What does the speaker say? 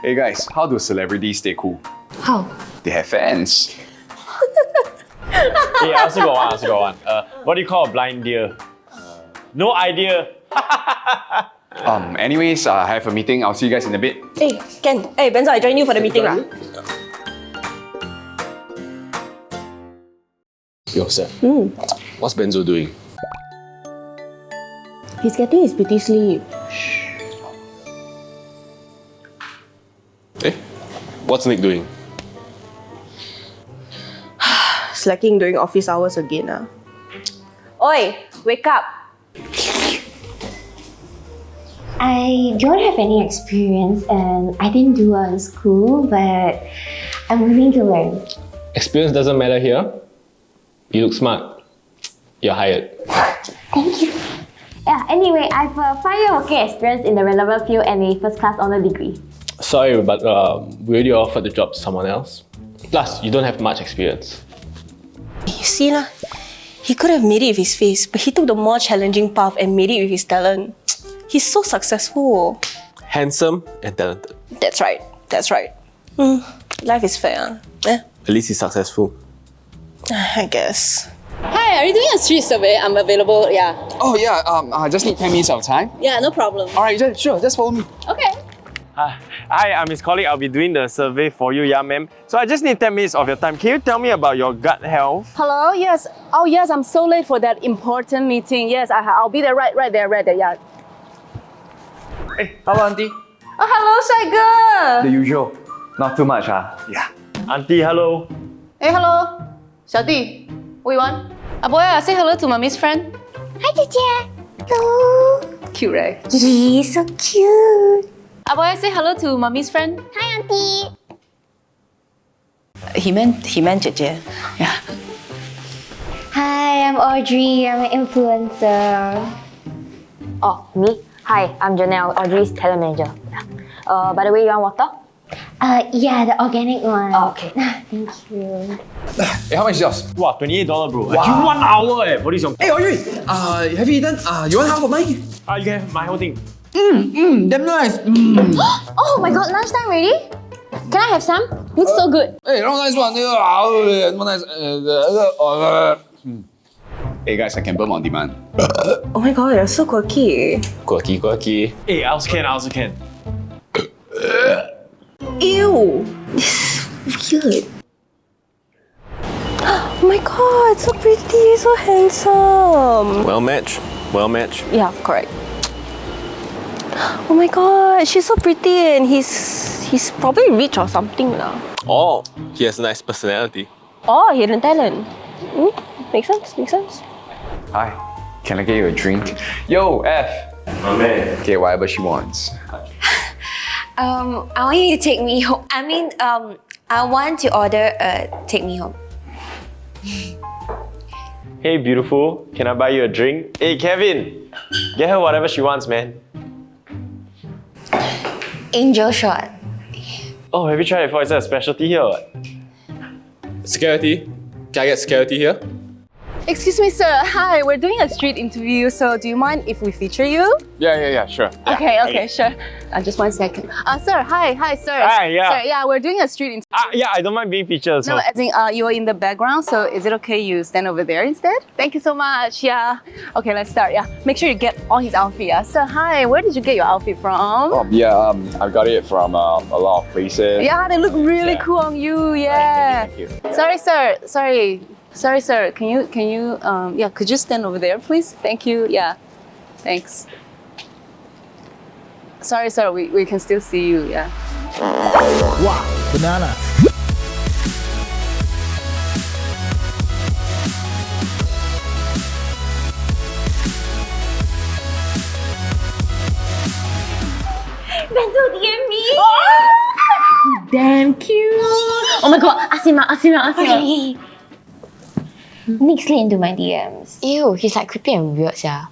Hey guys, how do celebrities stay cool? How? They have fans. Hey, I also got one, I also got one. Uh, what do you call a blind deer? No idea. Um, anyways, uh, I have a meeting. I'll see you guys in a bit. Hey, Ken. Hey, Benzo, I join you for the meeting lah. Yo, Seth. What's Benzo doing? He's getting his beauty sleep. Eh? What's Nick doing? Slacking during office hours again ah. Oi, wake up. I don't have any experience and I didn't do well in school, but I'm willing to learn. Experience doesn't matter here. You look smart. You're hired. Thank you. Yeah, anyway, I have a five year working experience in the relevant field and a first class honor degree. Sorry, but um, we already offered the job to someone else. Plus, you don't have much experience. You see lah, he could have made it with his face, but he took the more challenging path and made it with his talent. He's so successful. Handsome and talented. That's right. That's right. Hmm, life is fair. Eh, At least he's successful. I guess. Hi, are you doing a street survey? I'm available, yeah. Oh yeah, um, I just need 10 minutes of time. Yeah, no problem. Alright, sure, just follow me. Okay. Hi, hi, I'm his colleague. I'll be doing the survey for you, yeah, ma'am. So I just need 10 minutes of your time. Can you tell me about your gut health? Hello, yes. Oh, yes, I'm so late for that important meeting. Yes, I, I'll be there right, right there, right there, yeah. Hey, hello, auntie. Oh, hello, shy girl. The usual. Not too much, ah. Yeah. Auntie, hello. Hey, hello. 小弟, what you want? Ah, boy, say hello to mommy's friend. Hi, Teacher. Hello. Cute, right? He's so cute. Ah, boy, say hello to mommy's friend. Hi, Auntie. He meant, he meant 姐姐. Yeah. Hi, I'm Audrey. I'm an influencer. Oh, me? Hi, I'm Janelle, Audrey's talent manager. Uh, by the way, you want water? Uh, yeah, the organic one. Oh, okay. Thank you. Hey, how much is yours? Wow, $28 bro. Wow. You one hour eh. What is your... Hey, Audrey. Uh, have you eaten? Uh, you want half of mine? Ah, you can have my whole thing. Mmm, damn nice. Mm. Oh my god, lunchtime already? Can I have some? Looks so good. Hey, no nice one. Uh, nice. Uh, hmm. Hey guys, I can burn on demand. Oh my god, you're so quirky. Quirky, quirky. Hey, I also can, I also can. Ew. This is weird. Oh my god, so pretty, so handsome. Well matched. Well matched. Yeah, correct. Oh my god, she's so pretty and he's he's probably rich or something lah. Oh, he has a nice personality. Oh, hidden talent. Hmm? Makes sense, makes sense. Hi, can I get you a drink? Yo, F. My man. Okay, whatever she wants. Um, I want you to take me home. I mean, um, I want to order a take me home. Hey, beautiful. Can I buy you a drink? Hey, Kevin. Get her whatever she wants, man. Angel shot. Oh, have you tried it before? Is that a specialty here or what? Security. Can I get security here? Excuse me, sir. Hi, we're doing a street interview, so do you mind if we feature you? Yeah, yeah, yeah, sure. Okay, okay, sure. Uh, just one second. Uh, sir, hi, hi, sir. Hi, yeah. Sir, yeah, we're doing a street interview. Ah, yeah, I don't mind being featured. So. No, as in, uh, you're in the background, so is it okay you stand over there instead? Thank you so much, yeah. Okay, let's start, yeah. Make sure you get all his outfit, yeah. Sir, hi, where did you get your outfit from? Um, yeah, um, I got it from um, a lot of places. Yeah, they look really Yeah. cool on you, yeah. Thank you, thank you. Sorry, sir, sorry. Sorry, sir, can you, can you, um, yeah, could you stand over there, please? Thank you, yeah. Thanks. Sorry, sir, we, we can still see you, yeah. Wow, banana. Benzo DM me. Damn cute. Oh my god, ask him out, ask him out, ask him out. Okay. Nick slid into my DMs. Ew, he's like creepy and weird, yeah.